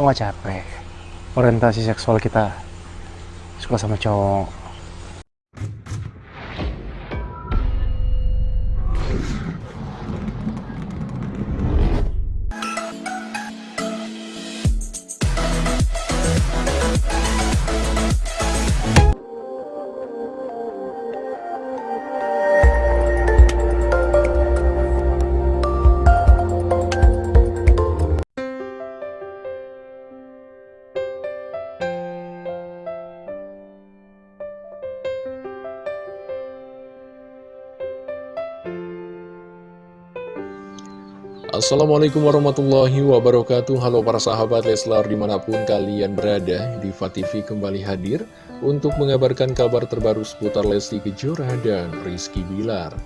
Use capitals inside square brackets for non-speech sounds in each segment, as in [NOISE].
Lo gak capek? Orientasi seksual kita Suka sama cowok Assalamualaikum warahmatullahi wabarakatuh. Halo para sahabat Leslar di mana pun kalian berada Diva TV kembali hadir Untuk mengabarkan kabar terbaru seputar Lesti Kejora dan Rizky Bilar.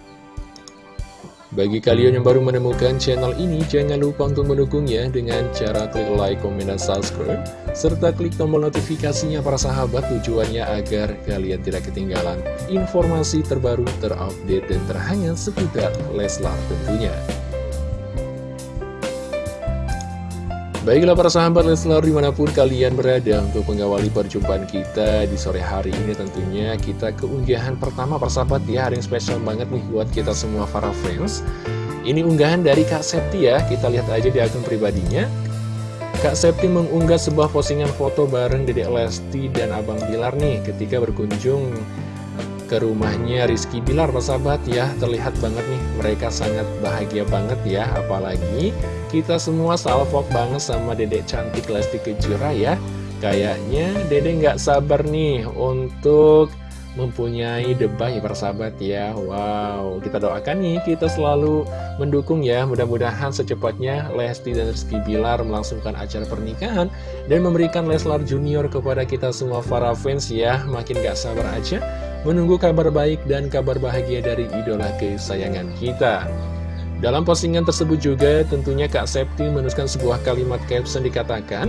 Bagi kalian yang baru menemukan channel ini Jangan lupa untuk mendukungnya Dengan cara klik like, komen, dan subscribe Serta klik tombol notifikasinya para sahabat Tujuannya agar kalian tidak ketinggalan Informasi terbaru, terupdate, dan terhangat seputar Leslar tentunya Baiklah para sahabat Leslar di mana pun kalian berada untuk mengawali perjumpaan kita di sore hari ini tentunya kita keunggahan pertama para sahabat ya. Ada yang spesial banget nih buat kita semua para fans. Ini unggahan dari Kak Septi ya. Kita lihat aja di akun pribadinya. Kak Septi mengunggah sebuah postingan foto bareng Dedek Lesti dan Abang Bilar nih ketika berkunjung ke rumahnya Rizky Bilar sahabat ya. Terlihat banget nih mereka sangat bahagia banget ya. Apalagi kita semua salvok banget sama dedek cantik Lesti Kejora ya. Kayaknya dedek nggak sabar nih untuk mempunyai debay persahabat ya. Wow, kita doakan nih, kita selalu mendukung ya. Mudah-mudahan secepatnya Lesti dan Rizky Bilar melangsungkan acara pernikahan Dan memberikan Leslar Junior kepada kita semua para fans ya. Makin gak sabar aja menunggu kabar baik dan kabar bahagia dari idola kesayangan kita. Dalam postingan tersebut juga tentunya Kak Septi menuliskan sebuah kalimat caption dikatakan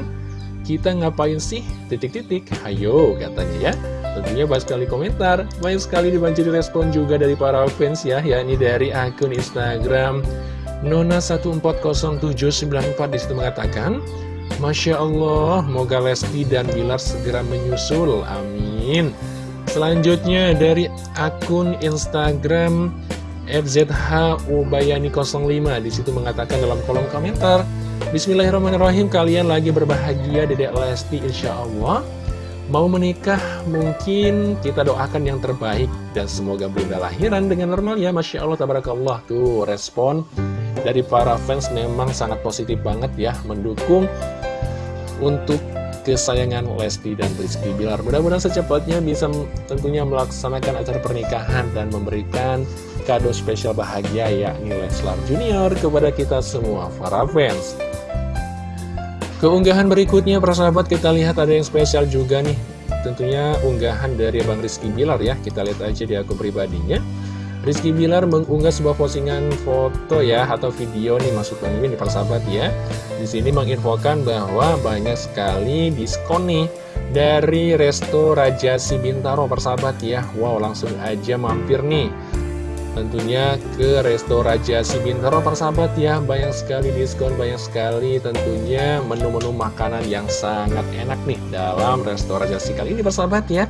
Kita ngapain sih? Titik-titik, ayo katanya ya. Tentunya banyak sekali komentar, banyak sekali dibanjiri respon juga dari para fans ya yakni dari akun Instagram Nona140794 di situ mengatakan Masya Allah, moga Lesti dan Bilar segera menyusul, amin Selanjutnya dari akun Instagram FZH Ubayani 05 di situ mengatakan dalam kolom komentar Bismillahirrahmanirrahim kalian lagi berbahagia Dedek Lesti Insya Allah. Mau menikah mungkin kita doakan yang terbaik. Dan semoga bunda lahiran dengan normal ya Masya Allah Tabarakallah. Tuh respon dari para fans memang sangat positif banget ya Mendukung untuk kesayangan Lesti dan Rizky Bilar. Mudah-mudahan secepatnya bisa tentunya melaksanakan acara pernikahan Dan memberikan kado spesial bahagia yakni Leslar Junior kepada kita semua para fans. Keunggahan berikutnya persahabat kita lihat ada yang spesial juga nih. Tentunya unggahan dari Bang Rizky Bilar ya. Kita lihat aja di akun pribadinya Rizky Bilar mengunggah sebuah postingan foto ya atau video nih maksud Bang Mimin para sahabat ya. Di sini menginfokan bahwa banyak sekali diskon nih dari Resto Raja Sibintaro persahabat ya. Wow, langsung aja mampir nih tentunya ke Resto Raja Sibintaro persahabat ya banyak sekali diskon banyak sekali tentunya menu-menu makanan yang sangat enak nih dalam Resto Raja Si kali ini persahabat ya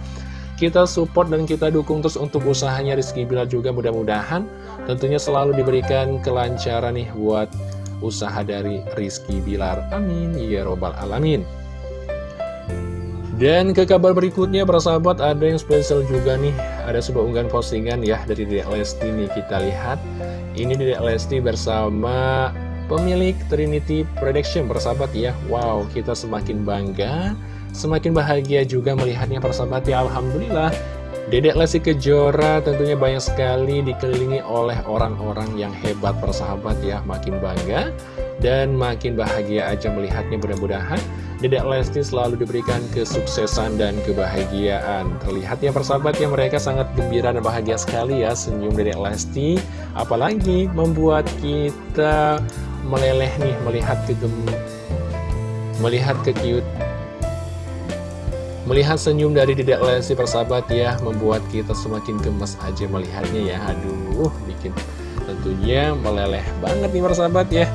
kita support dan kita dukung terus untuk usahanya Rizky Bilar juga mudah-mudahan tentunya selalu diberikan kelancaran nih buat usaha dari Rizky Bilar. Amin. Ya robbal alamin. Dan ke kabar berikutnya para sahabat ada yang spesial juga nih. Ada sebuah unggahan postingan ya dari Dedek Lesti nih kita lihat. Ini Dedek Lesti bersama pemilik Trinity Production sahabat ya. Wow kita semakin bangga Semakin bahagia juga melihatnya para sahabat. Ya Alhamdulillah. Dedek Lesti Kejora tentunya banyak sekali dikelilingi oleh orang-orang yang hebat persahabat ya. Makin bangga dan makin bahagia aja melihatnya. Mudah-mudahan Dedek Lesti selalu diberikan kesuksesan dan kebahagiaan. Terlihat ya persahabatnya mereka sangat gembira dan bahagia sekali ya. Senyum Dedek Lesti Apalagi membuat kita meleleh nih melihat kegem Melihat kekiut Melihat senyum dari Dedek Lesti persahabat ya Membuat kita semakin gemes aja melihatnya ya. Aduh bikin tentunya meleleh banget nih persahabat ya.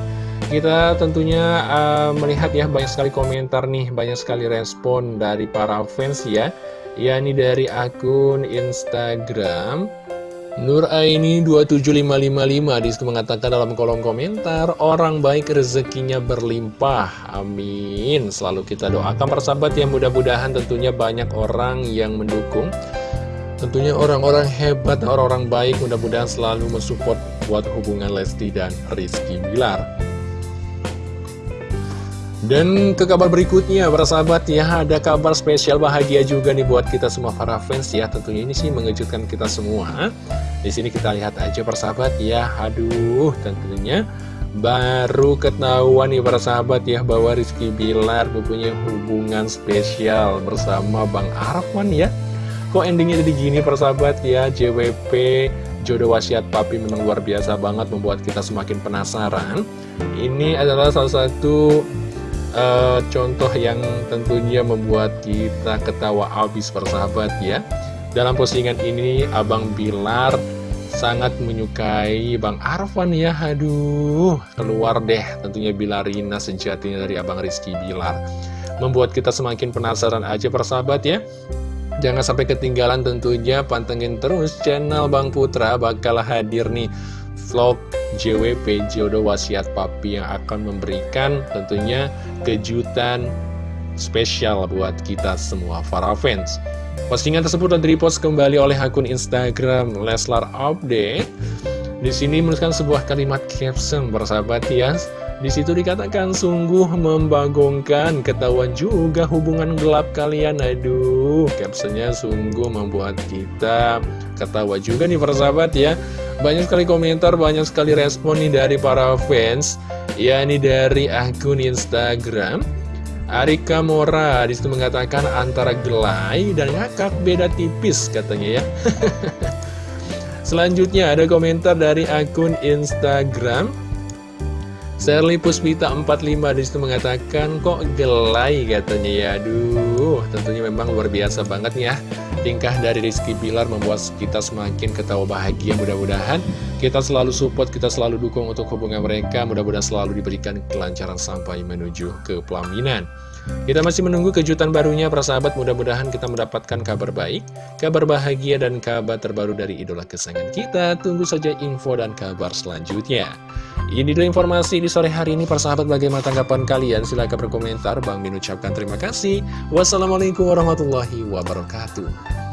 Kita tentunya uh, melihat ya banyak sekali komentar nih, banyak sekali respon dari para fans ya. Ya ini dari akun Instagram Nur Aini 27555 di situ mengatakan dalam kolom komentar Orang baik rezekinya berlimpah. Amin. Selalu kita doakan persahabat yang mudah-mudahan tentunya banyak orang yang mendukung. Tentunya orang-orang hebat, orang-orang baik mudah-mudahan selalu mensupport buat hubungan Lesti dan Rizky Bilar dan ke kabar berikutnya, para sahabat ya, ada kabar spesial bahagia juga nih buat kita semua para fans ya. Tentunya ini sih mengejutkan kita semua. Di sini kita lihat aja para sahabat ya. Aduh, tentunya baru ketahuan nih para sahabat ya bahwa Rizky Bilar mempunyai hubungan spesial bersama Bang Arfan ya. Kok endingnya jadi gini para sahabat ya, JWP jodoh wasiat papi memang luar biasa banget membuat kita semakin penasaran. Ini adalah salah satu uh, contoh yang tentunya membuat kita ketawa abis persahabat ya. Dalam postingan ini Abang Bilar sangat menyukai Bang Arfan ya. Aduh keluar deh tentunya Bilarina sejatinya dari Abang Rizky Bilar. Membuat kita semakin penasaran aja persahabat ya. Jangan sampai ketinggalan tentunya pantengin terus channel Bang Putra bakal hadir nih vlog JWP Jodoh Wasiat Papi yang akan memberikan tentunya kejutan spesial buat kita semua para fans. Postingan tersebut telah repost kembali oleh akun Instagram Leslar Update. Di sini menuliskan sebuah kalimat caption bersahabat ya. Di situ dikatakan sungguh membagongkan, ketahuan juga hubungan gelap kalian. Aduh, captionnya sungguh membuat kita ketawa juga nih persahabat ya. Banyak sekali komentar, banyak sekali respon nih dari para fans. Ya, ini dari akun Instagram. Arika Mora di situ mengatakan antara gelai dan ngakak beda tipis katanya ya. [LAUGHS] Selanjutnya ada komentar dari akun Instagram Sherly Puspita 45 di situ mengatakan kok gelai katanya ya. Aduh tentunya memang luar biasa banget ya. Tingkah dari Rizky Bilar membuat kita semakin ketawa bahagia. Mudah-mudahan Kita selalu support, kita selalu dukung untuk hubungan mereka. Mudah-mudahan selalu diberikan kelancaran sampai menuju ke pelaminan. Kita masih menunggu kejutan barunya para sahabat mudah-mudahan kita mendapatkan kabar baik, kabar bahagia dan kabar terbaru dari idola kesayangan kita. Tunggu saja info dan kabar selanjutnya. Ini dulu informasi di sore hari ini, persahabat bagaimana tanggapan kalian? Silahkan berkomentar, Bang Min ucapkan terima kasih. Wassalamualaikum warahmatullahi wabarakatuh.